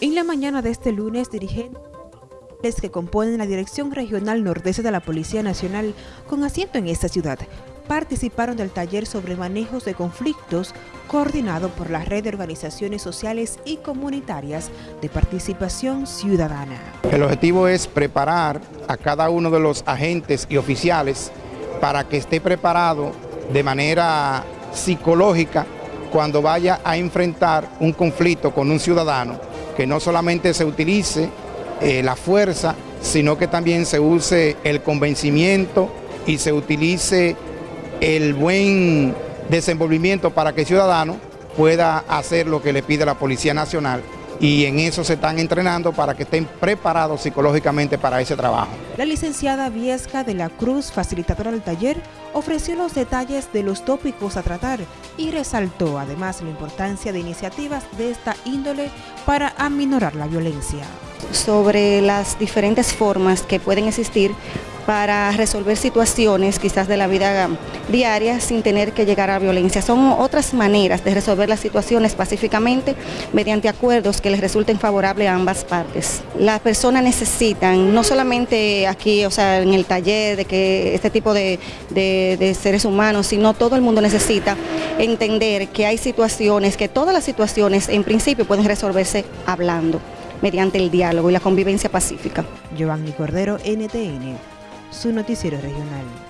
En la mañana de este lunes, dirigentes que componen la Dirección Regional Nordeste de la Policía Nacional con asiento en esta ciudad participaron del taller sobre manejos de conflictos coordinado por la red de organizaciones sociales y comunitarias de participación ciudadana. El objetivo es preparar a cada uno de los agentes y oficiales para que esté preparado de manera psicológica cuando vaya a enfrentar un conflicto con un ciudadano, que no solamente se utilice eh, la fuerza, sino que también se use el convencimiento y se utilice el buen desenvolvimiento para que el ciudadano pueda hacer lo que le pide la Policía Nacional y en eso se están entrenando para que estén preparados psicológicamente para ese trabajo. La licenciada Viesca de la Cruz, facilitadora del taller, ofreció los detalles de los tópicos a tratar y resaltó además la importancia de iniciativas de esta índole para aminorar la violencia. Sobre las diferentes formas que pueden existir para resolver situaciones quizás de la vida diaria sin tener que llegar a violencia. Son otras maneras de resolver las situaciones pacíficamente mediante acuerdos que les resulten favorables a ambas partes. Las personas necesitan, no solamente aquí, o sea, en el taller, de que este tipo de, seres humanos, sino todo el mundo necesita entender que hay situaciones, que todas las situaciones en principio pueden resolverse hablando mediante el diálogo y la convivencia pacífica. Giovanni Cordero, NTN su noticiero regional.